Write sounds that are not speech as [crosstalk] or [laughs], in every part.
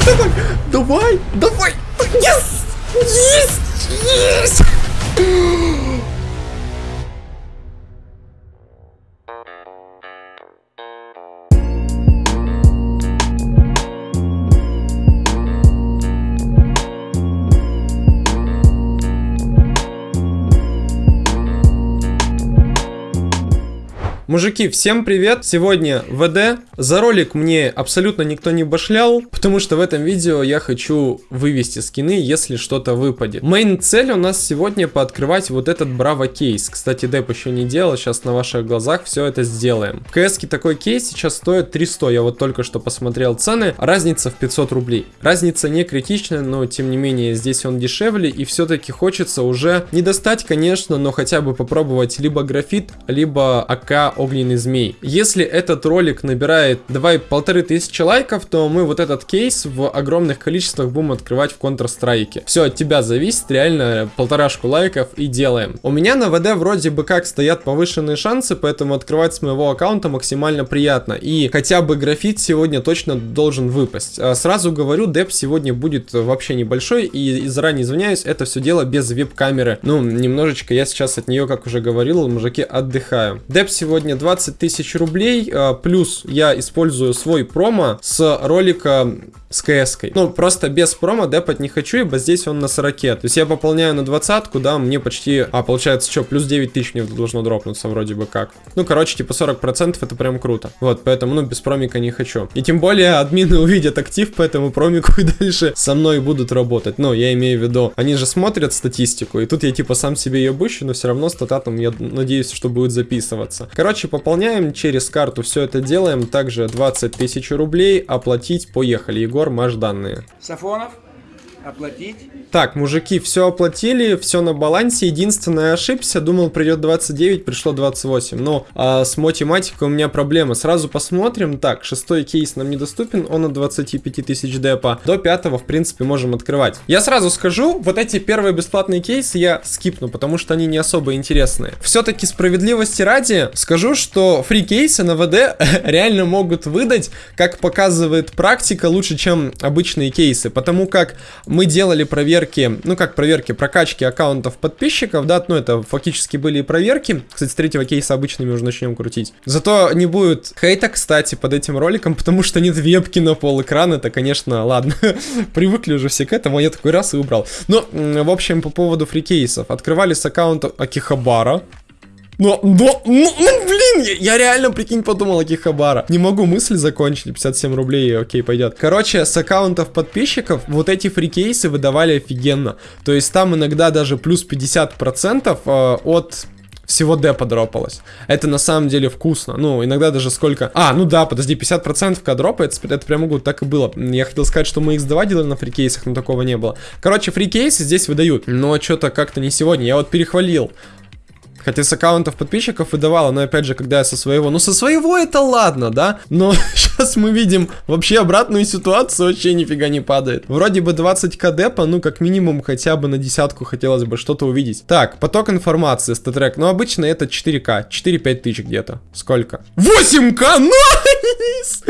прыгай, давай, давай, давай. Yes! Есть! Есть! Мужики, всем привет! Сегодня ВД. За ролик мне абсолютно никто не башлял, потому что в этом видео я хочу вывести скины, если что-то выпадет. Мейн цель у нас сегодня пооткрывать вот этот Браво кейс. Кстати, деп еще не делал, сейчас на ваших глазах все это сделаем. В кс такой кейс сейчас стоит 300, я вот только что посмотрел цены, разница в 500 рублей. Разница не критичная, но тем не менее здесь он дешевле и все-таки хочется уже не достать, конечно, но хотя бы попробовать либо графит, либо АК огненный змей. Если этот ролик набирает, давай, полторы тысячи лайков, то мы вот этот кейс в огромных количествах будем открывать в Counter-Strike. Все от тебя зависит, реально полторашку лайков и делаем. У меня на ВД вроде бы как стоят повышенные шансы, поэтому открывать с моего аккаунта максимально приятно. И хотя бы графит сегодня точно должен выпасть. А сразу говорю, деп сегодня будет вообще небольшой, и заранее извиняюсь, это все дело без веб-камеры. Ну, немножечко я сейчас от нее, как уже говорил, мужики, отдыхаю. Деп сегодня сегодня 20 тысяч рублей, а, плюс я использую свой промо с ролика с кс -кой. Ну, просто без промо депать не хочу, ибо здесь он на 40. То есть я пополняю на двадцатку, да, мне почти... А, получается, что, плюс 9 тысяч мне должно дропнуться вроде бы как. Ну, короче, типа 40% это прям круто. Вот, поэтому, ну, без промика не хочу. И тем более админы [laughs] увидят актив, поэтому промику и дальше со мной будут работать. Ну, я имею в виду, они же смотрят статистику, и тут я типа сам себе ее быщу, но все равно стататом я надеюсь, что будет записываться. Короче, пополняем через карту, все это делаем. Также 20 тысяч рублей, оплатить, поехали. Егор, маш данные. Сафонов, оплатить. Так, мужики, все оплатили, все на балансе. Единственное, ошибся, думал придет 29, пришло 28. Но а, с математикой у меня проблема. Сразу посмотрим. Так, шестой кейс нам недоступен, он от 25 тысяч депа. До пятого, в принципе, можем открывать. Я сразу скажу, вот эти первые бесплатные кейсы я скипну, потому что они не особо интересные. Все-таки справедливости ради, скажу, что фри кейсы на ВД [laughs] реально могут выдать, как показывает практика, лучше, чем обычные кейсы. Потому как мы делали проверки, ну как проверки, прокачки аккаунтов подписчиков, да, ну это фактически были проверки. Кстати, с третьего кейса обычными уже начнем крутить. Зато не будет хейта, кстати, под этим роликом, потому что нет вебки на пол экрана, это, конечно, ладно, [laughs] привыкли уже все к этому, я такой раз и убрал. Ну, в общем, по поводу фрикейсов. Открывали с аккаунта Акихабара, но, но, ну, ну, блин, я, я реально, прикинь, подумал о Кихабара. Не могу мысли закончить, 57 рублей, окей, пойдет. Короче, с аккаунтов подписчиков вот эти фрикейсы выдавали офигенно. То есть там иногда даже плюс 50% э, от всего D подропалось. Это на самом деле вкусно. Ну, иногда даже сколько... А, ну да, подожди, 50% когда дропается, это прямо вот так и было. Я хотел сказать, что мы X2 делали на фрикейсах, но такого не было. Короче, фрикейсы здесь выдают, но что-то как-то не сегодня. Я вот перехвалил Хотя с аккаунтов подписчиков выдавала, но опять же, когда я со своего... Ну, со своего это ладно, да? Но [laughs] сейчас мы видим вообще обратную ситуацию, вообще нифига не падает. Вроде бы 20к депа, ну, как минимум, хотя бы на десятку хотелось бы что-то увидеть. Так, поток информации, StatTrak. Ну, обычно это 4к, 4-5 тысяч где-то. Сколько? 8к! Nice!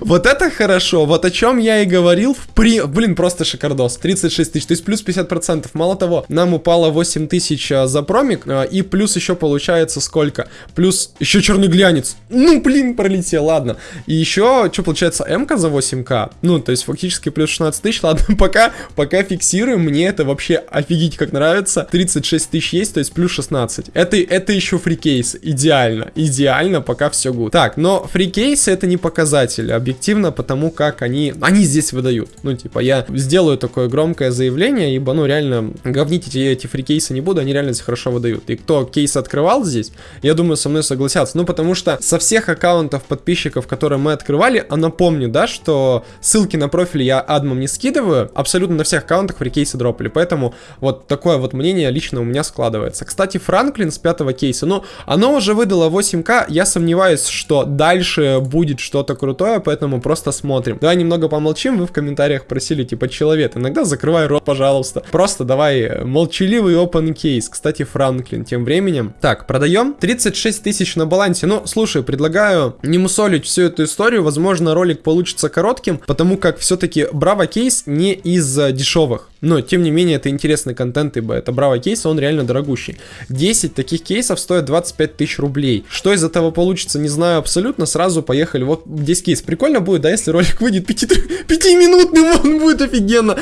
Вот это хорошо. Вот о чем я и говорил в при... Блин, просто шикардос. 36 тысяч, то есть плюс 50%. Мало того, нам упало 8 тысяч а, за промик, а, и плюс еще получается сколько? Плюс еще черный глянец. Ну, блин, пролетел, ладно. И еще, что получается, м за 8к? Ну, то есть фактически плюс 16 тысяч. Ладно, [laughs] пока, пока фиксируем, мне это вообще офигеть как нравится. 36 тысяч есть, то есть плюс 16. Это, это еще free case. Идеально, идеально, пока все good. Так, но free case ы это не показатель, объективно, потому как они, они здесь выдают. Ну, типа, я сделаю такое громкое заявление, ибо, ну, реально, говнить эти, эти free case ы не буду, они реально здесь хорошо выдают. И кто кейс открывал здесь, я думаю, со мной согласятся. Ну, потому что со всех аккаунтов подписчиков, которые мы открывали, а напомню, да, что ссылки на профиль я адмом не скидываю, абсолютно на всех аккаунтах фрикейсы дропали, поэтому вот такое вот мнение лично у меня складывается. Кстати, Франклин с пятого кейса, ну, оно уже выдало 8к, я сомневаюсь, что дальше будет что-то крутое, поэтому просто смотрим. Давай немного помолчим, вы в комментариях просили, типа, человек, иногда закрывай рот, пожалуйста. Просто давай э, молчаливый open case. Кстати, Франклин тем временем. Так, продаем 36 тысяч на балансе. Ну, слушай, предлагаю не мусолить всю эту историю. Возможно, ролик получится коротким, потому как все-таки Браво кейс не из э, дешевых. Но, тем не менее, это интересный контент, ибо это Браво кейс, он реально дорогущий. 10 таких кейсов стоят 25 тысяч рублей. Что из этого получится, не знаю абсолютно. Сразу поехали. Вот здесь кейс. Прикольно будет, да, если ролик выйдет 5-минутный, он будет офигенно.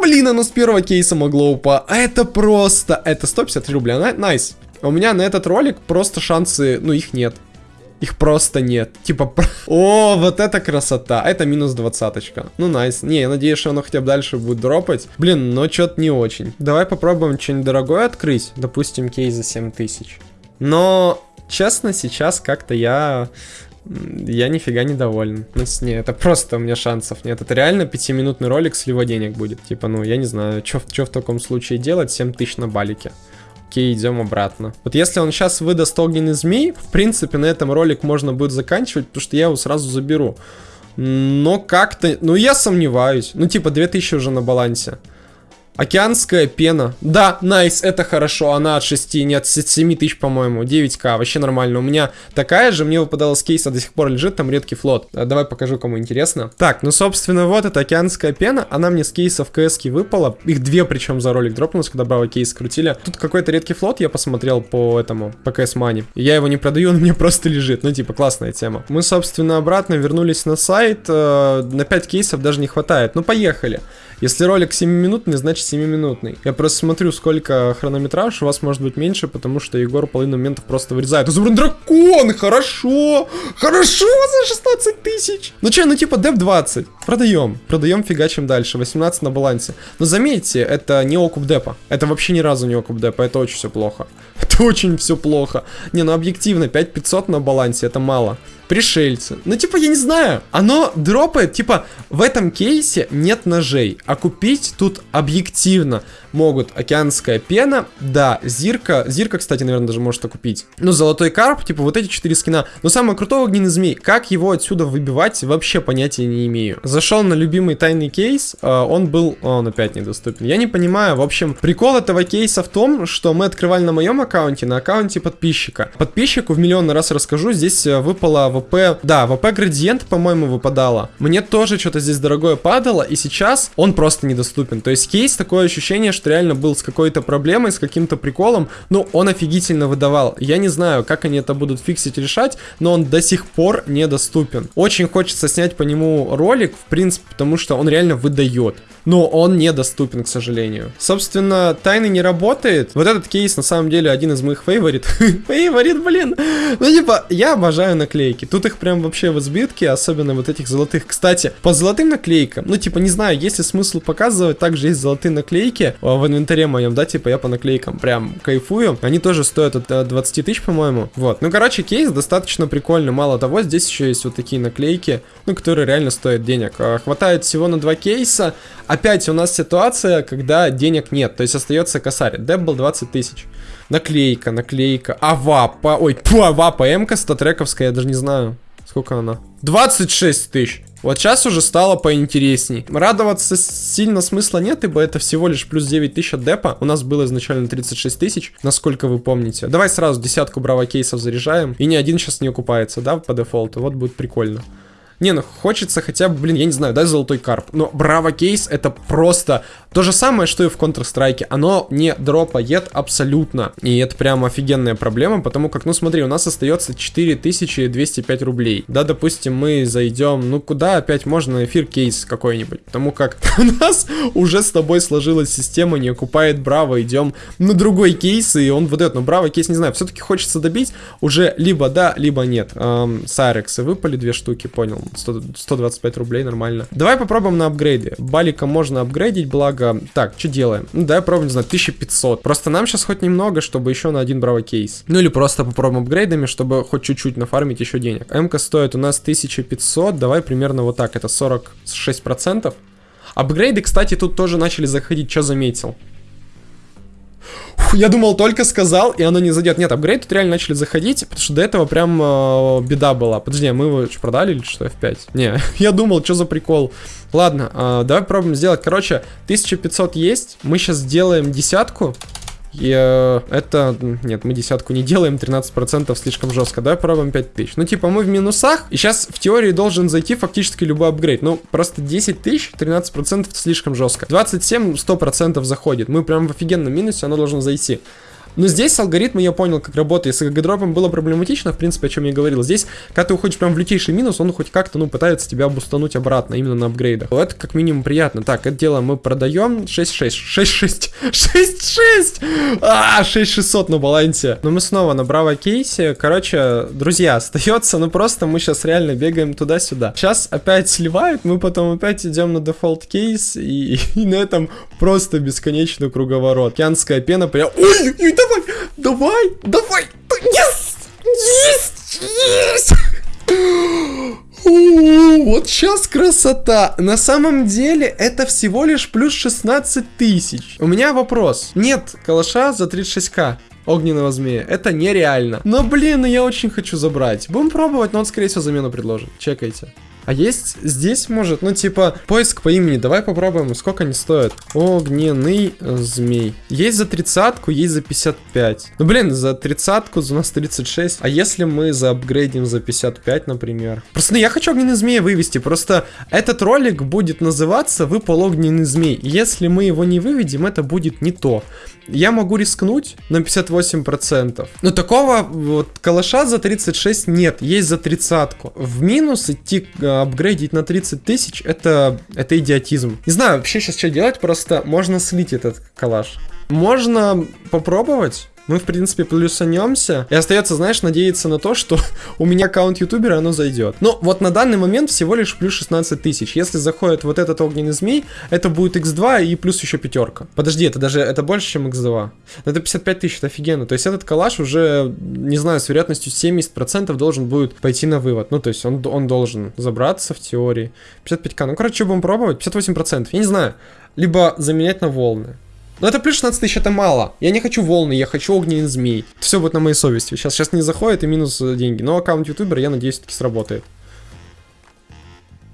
Блин, оно с первого кейса могло упасть. А это просто... Это 153 рубля. Nice. У меня на этот ролик просто шансы... Ну, их нет. Их просто нет. Типа, [laughs] о, вот это красота. Это минус двадцаточка. Ну, nice. Не, я надеюсь, что оно хотя бы дальше будет дропать. Блин, но что-то не очень. Давай попробуем что-нибудь дорогое открыть. Допустим, кейс за 7000. Но, честно, сейчас как-то я... Я нифига не доволен. Ну, не, это просто у меня шансов нет. Это реально пятиминутный ролик слива денег будет. Типа, ну, я не знаю, что в таком случае делать. 7 тысяч на балике. Окей, идем обратно. Вот если он сейчас выдаст огненный змей, в принципе, на этом ролик можно будет заканчивать, потому что я его сразу заберу. Но как-то... Ну, я сомневаюсь. Ну, типа, 2000 уже на балансе. Океанская пена. Да, найс, это хорошо. Она от 6, нет, от 7 тысяч, по-моему. 9к, вообще нормально. У меня такая же, мне выпадала с кейса, до сих пор лежит, там редкий флот. А, давай покажу, кому интересно. Так, ну, собственно, вот эта океанская пена. Она мне с кейса в кс выпала. Их две, причем, за ролик дропнулась, когда браво кейс крутили. Тут какой-то редкий флот я посмотрел по этому, по кс мани. Я его не продаю, он мне [laughs] просто лежит. Ну, типа, классная тема. Мы, собственно, обратно вернулись на сайт. Э, на 5 кейсов даже не хватает. Ну, поехали. Если ролик 7-минутный, значит 7-минутный. Я просто смотрю, сколько хронометраж, у вас может быть меньше, потому что Егор половину моментов просто вырезает. Изумруд дракон! Хорошо! Хорошо за 16 тысяч! Ну че, ну типа деп 20. Продаем. Продаем, фигачим дальше. 18 на балансе. Но заметьте, это не окуп депа. Это вообще ни разу не окуп депа. Это очень все плохо. [laughs] Это очень все плохо. Не, ну объективно, 5500 на балансе, это мало пришельцы. Ну, типа, я не знаю. Оно дропает, типа, в этом кейсе нет ножей. А купить тут объективно могут океанская пена, да, зирка. Зирка, кстати, наверное, даже может купить. Ну, золотой карп, типа, вот эти четыре скина. Но самое крутое огненный змей. Как его отсюда выбивать, вообще понятия не имею. Зашел на любимый тайный кейс, а, он был... Он опять недоступен. Я не понимаю, в общем, прикол этого кейса в том, что мы открывали на моем аккаунте, на аккаунте подписчика. Подписчику в миллион раз расскажу, здесь э, выпало ВП... Да, ВП градиент, по-моему, выпадало. Мне тоже что-то здесь дорогое падало, и сейчас он просто недоступен. То есть кейс, такое ощущение, что реально был с какой-то проблемой, с каким-то приколом, ну, он офигительно выдавал. Я не знаю, как они это будут фиксить, решать, но он до сих пор недоступен. Очень хочется снять по нему ролик, в принципе, потому что он реально выдает но он недоступен, к сожалению. Собственно, тайны не работает. Вот этот кейс, на самом деле, один из моих фейворит. [laughs] фейворит, блин. Ну, типа, я обожаю наклейки. Тут их прям вообще в избытке, особенно вот этих золотых. Кстати, по золотым наклейкам, ну, типа, не знаю, есть ли смысл показывать, также есть золотые наклейки а, в инвентаре моем, да, типа, я по наклейкам прям кайфую. Они тоже стоят от 20 э, тысяч, по-моему. Вот. Ну, короче, кейс достаточно прикольный. Мало того, здесь еще есть вот такие наклейки, ну, которые реально стоят денег. А, хватает всего на два кейса, опять у нас ситуация, когда денег нет, то есть остается косарь. Деп был 20 тысяч. Наклейка, наклейка. Авапа, ой, пу, авапа, МК статрековская, я даже не знаю. Сколько она? 26 тысяч. Вот сейчас уже стало поинтересней. Радоваться сильно смысла нет, ибо это всего лишь плюс 9 тысяч от депа. У нас было изначально 36 тысяч, насколько вы помните. Давай сразу десятку браво кейсов заряжаем. И ни один сейчас не окупается, да, по дефолту. Вот будет прикольно. Не, ну хочется хотя бы, блин, я не знаю, дай золотой карп. Но Браво Кейс это просто то же самое, что и в Counter-Strike. Оно не дропает абсолютно. И это прям офигенная проблема, потому как, ну смотри, у нас остается 4205 рублей. Да, допустим, мы зайдем, ну куда опять можно эфир кейс какой-нибудь. Потому как [laughs] у нас уже с тобой сложилась система, не окупает Браво, идем на другой кейс, и он выдает. Но Браво кейс, не знаю, все-таки хочется добить уже либо да, либо нет. Эм, Сайрексы выпали две штуки, понял. 100, 125 рублей, нормально. Давай попробуем на апгрейде. Балика можно апгрейдить, благо... Так, что делаем? Ну, давай попробуем, не знаю, 1500. Просто нам сейчас хоть немного, чтобы еще на один браво кейс. Ну, или просто попробуем апгрейдами, чтобы хоть чуть-чуть нафармить еще денег. МК стоит у нас 1500, давай примерно вот так, это 46%. Апгрейды, кстати, тут тоже начали заходить, что заметил? Я думал, только сказал, и оно не зайдет. Нет, апгрейд тут реально начали заходить, потому что до этого прям э, беда была. Подожди, а мы его что, продали или что, F5? Не, [laughs] я думал, что за прикол. Ладно, э, давай попробуем сделать. Короче, 1500 есть, мы сейчас сделаем десятку. И э, это... Нет, мы десятку не делаем, 13% слишком жестко. Давай пробуем 5000. Ну, типа, мы в минусах, и сейчас в теории должен зайти фактически любой апгрейд. Ну, просто 10 тысяч, 13% слишком жестко. 27 100% заходит. Мы прям в офигенном минусе, оно должно зайти. Но здесь алгоритм я понял, как работает. С дропом было проблематично, в принципе, о чем я говорил. Здесь, когда ты уходишь прям в лютейший минус, он хоть как-то, ну, пытается тебя обустануть обратно, именно на апгрейдах. Это как минимум приятно. Так, это дело мы продаем 6-6. 6-6. 6-6! А, 6600 на балансе. Но мы снова на браво кейсе. Короче, друзья, остается, ну, просто мы сейчас реально бегаем туда-сюда. Сейчас опять сливают, мы потом опять идем на дефолт кейс, и, и на этом просто бесконечный круговорот. Океанская пена прям... Ой, ой, давай, давай, давай, yes, есть, есть. Вот сейчас красота. На самом деле это всего лишь плюс 16 тысяч. У меня вопрос. Нет калаша за 36к огненного змея. Это нереально. Но, блин, я очень хочу забрать. Будем пробовать, но он, скорее всего, замену предложит. Чекайте. А есть здесь, может, ну, типа, поиск по имени. Давай попробуем, сколько они стоят. Огненный змей. Есть за тридцатку, есть за 55. Ну, блин, за тридцатку у нас 36. А если мы заапгрейдим за 55, например? Просто, ну, я хочу огненный змей вывести. Просто этот ролик будет называться «Выпал огненный змей». Если мы его не выведем, это будет не то я могу рискнуть на 58%. Но такого вот калаша за 36 нет, есть за тридцатку. В минус идти э, апгрейдить на 30 тысяч, это, это идиотизм. Не знаю вообще сейчас что делать, просто можно слить этот калаш. Можно попробовать, мы, в принципе, плюсанемся. И остается, знаешь, надеяться на то, что [laughs] у меня аккаунт ютубера, оно зайдет. Но вот на данный момент всего лишь плюс 16 тысяч. Если заходит вот этот огненный змей, это будет x2 и плюс еще пятерка. Подожди, это даже, это больше, чем x2. Это 55 тысяч, это офигенно. То есть этот калаш уже, не знаю, с вероятностью 70% должен будет пойти на вывод. Ну, то есть он, он должен забраться в теории. 55к. Ну, короче, будем пробовать? 58%. Я не знаю. Либо заменять на волны. Но это плюс 16 тысяч, это мало. Я не хочу волны, я хочу огненный змей. Все будет на моей совести. Сейчас, сейчас не заходит и минус деньги. Но аккаунт ютубера, я надеюсь, таки сработает.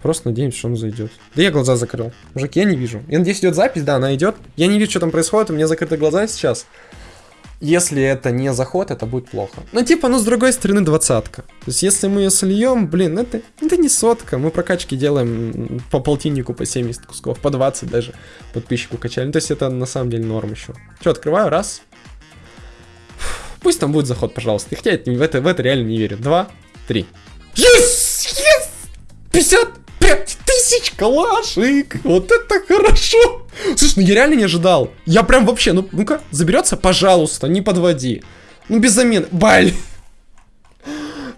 Просто надеемся, что он зайдет. Да я глаза закрыл. Мужик, я не вижу. Я надеюсь, идет запись, да, она идет. Я не вижу, что там происходит, у меня закрыты глаза сейчас. Если это не заход, это будет плохо. Ну, типа, ну, с другой стороны, двадцатка. То есть, если мы ее сольем, блин, это, это не сотка. Мы прокачки делаем по полтиннику, по 70 кусков, по 20 даже подписчику качали. Ну, то есть, это на самом деле норм еще. Что, открываю, раз. Пусть там будет заход, пожалуйста. Хотя я в это, в это реально не верю. Два, три. Yes! Yes! 50! 5 тысяч калашик! Вот это хорошо! Слушай, ну я реально не ожидал. Я прям вообще, ну, ну-ка, заберется? Пожалуйста, не подводи. Ну, без замен. Баль!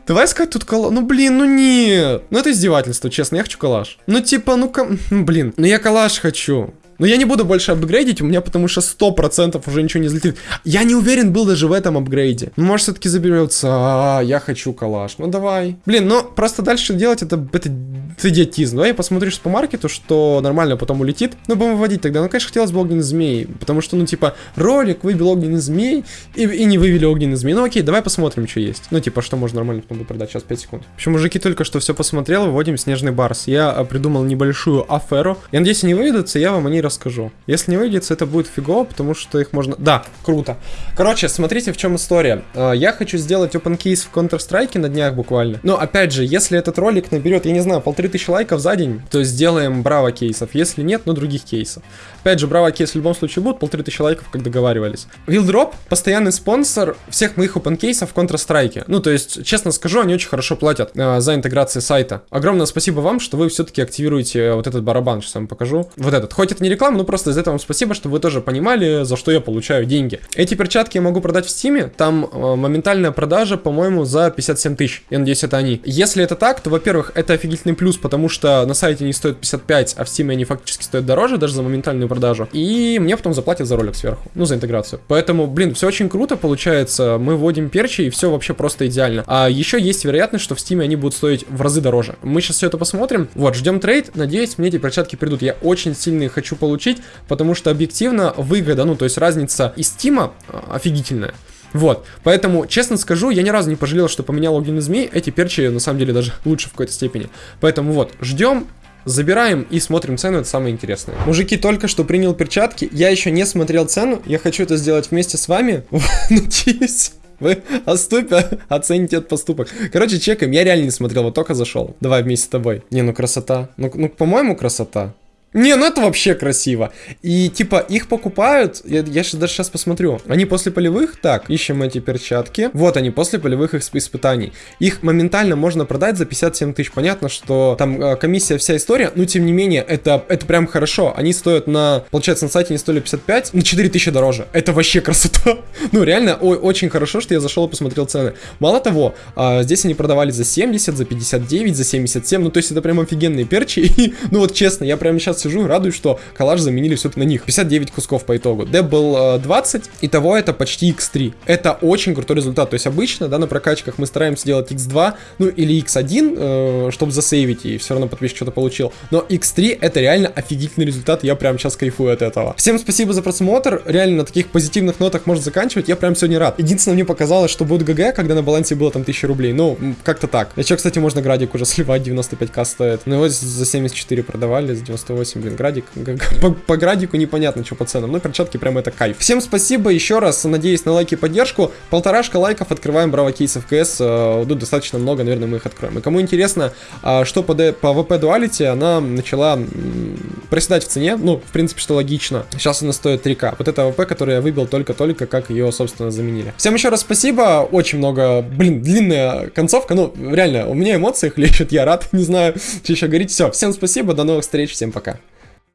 Давай искать тут калаш. Ну, блин, ну нет. Ну, это издевательство, честно. Я хочу калаш. Ну, типа, ну-ка... Ну, блин, ну я калаш хочу. Но я не буду больше апгрейдить, у меня потому что 100% уже ничего не взлетит. Я не уверен был даже в этом апгрейде. Ну, может, все-таки заберется. А, я хочу калаш. Ну, давай. Блин, ну, просто дальше делать это, это, это идиотизм. Давай я посмотрю по маркету, что нормально потом улетит. Ну, будем выводить тогда. Ну, конечно, хотелось бы огненный змей. Потому что, ну, типа, ролик выбил огненный змей и, и не вывели огненный змей. Ну, окей, давай посмотрим, что есть. Ну, типа, что можно нормально потом продать. Сейчас 5 секунд. В общем, мужики только что все посмотрел, выводим снежный барс. Я а, придумал небольшую аферу. Я надеюсь, они выведутся, я вам о ней расскажу. Если не выйдется, это будет фигово, потому что их можно... Да, круто. Короче, смотрите, в чем история. А, я хочу сделать open case в Counter-Strike на днях буквально. Но, опять же, если этот ролик наберет, я не знаю, полторы тысячи лайков за день, то сделаем браво кейсов. Если нет, ну других кейсов. Опять же, браво кейс в любом случае будут, полторы тысячи лайков, как договаривались. Wildrop постоянный спонсор всех моих open кейсов в Counter-Strike. Ну, то есть, честно скажу, они очень хорошо платят э, за интеграцию сайта. Огромное спасибо вам, что вы все-таки активируете вот этот барабан, сейчас вам покажу. Вот этот. Хоть это не реклама, но просто из этого вам спасибо, что вы тоже понимали, за что я получаю деньги. Эти перчатки я могу продать в Steam е, там э, моментальная продажа, по-моему, за 57 тысяч. Я надеюсь, это они. Если это так, то, во-первых, это офигительный плюс, потому что на сайте они стоят 55, а в Steam е они фактически стоят дороже, даже за моментальную продажу. И мне потом заплатят за ролик сверху, ну, за интеграцию. Поэтому, блин, все очень круто получается. Мы вводим перчи, и все вообще просто идеально. А еще есть вероятность, что в Steam е они будут стоить в разы дороже. Мы сейчас все это посмотрим. Вот, ждем trade. Надеюсь, мне эти перчатки придут. Я очень сильно хочу получить, потому что объективно выгода, ну, то есть разница из Steam а а, офигительная. Вот, поэтому, честно скажу, я ни разу не пожалел, что поменял логин из змей, эти перчи, на самом деле, даже [laughs] лучше в какой-то степени. Поэтому вот, ждем, Забираем и смотрим цену, это самое интересное. Мужики, только что принял перчатки, я еще не смотрел цену, я хочу это сделать вместе с вами. [laughs] Надеюсь. Вы отступя, [laughs] оцените этот поступок. Короче, чекаем. Я реально не смотрел, вот только зашел. Давай вместе с тобой. Не, ну красота. Ну, ну по-моему, красота. Не, ну это вообще красиво. И типа их покупают, я, я сейчас даже сейчас посмотрю. Они после полевых, так, ищем эти перчатки. Вот они, после полевых исп испытаний. Их моментально можно продать за 57 тысяч. Понятно, что там э, комиссия, вся история, но тем не менее, это, это прям хорошо. Они стоят на, получается, на сайте они стоили 55, на 4 тысячи дороже. Это вообще красота. [laughs] ну реально, ой, очень хорошо, что я зашел и посмотрел цены. Мало того, э, здесь они продавали за 70, за 59, за 77, ну то есть это прям офигенные перчи. [laughs] И, ну вот честно, я прямо сейчас сижу и радуюсь, что коллаж заменили все-таки на них. 59 кусков по итогу. Деп был 20, и того это почти x3. Это очень крутой результат. То есть обычно, да, на прокачках мы стараемся делать x2, ну или x1, э, чтобы засейвить, и все равно подписчик что-то получил. Но x3 это реально офигительный результат, я прям сейчас кайфую от этого. Всем спасибо за просмотр, реально на таких позитивных нотах можно заканчивать, я прям сегодня рад. Единственное, мне показалось, что будет ГГ, когда на балансе было там 1000 рублей, ну, как-то так. Еще, кстати, можно градик уже сливать, 95к стоит. Но его за 74 продавали, за 98, блин, градик. По, по градику непонятно, что по ценам. Но перчатки прям это кайф. Всем спасибо еще раз. Надеюсь на лайки и поддержку. Полторашка лайков. Открываем браво кейсов КС. Э, тут достаточно много, наверное, мы их откроем. И кому интересно, а, что по, по ВП дуалити, она начала проседать в цене. Ну, в принципе, что логично. Сейчас она стоит 3К. Вот это ВП, который я выбил только-только, как ее, собственно, заменили. Всем еще раз спасибо. Очень много, блин, длинная концовка. Ну, реально, у меня эмоции [laughs] хлещут. Я рад. [laughs] Не знаю, [laughs] что еще говорить. Все, всем спасибо. До новых встреч. Всем пока.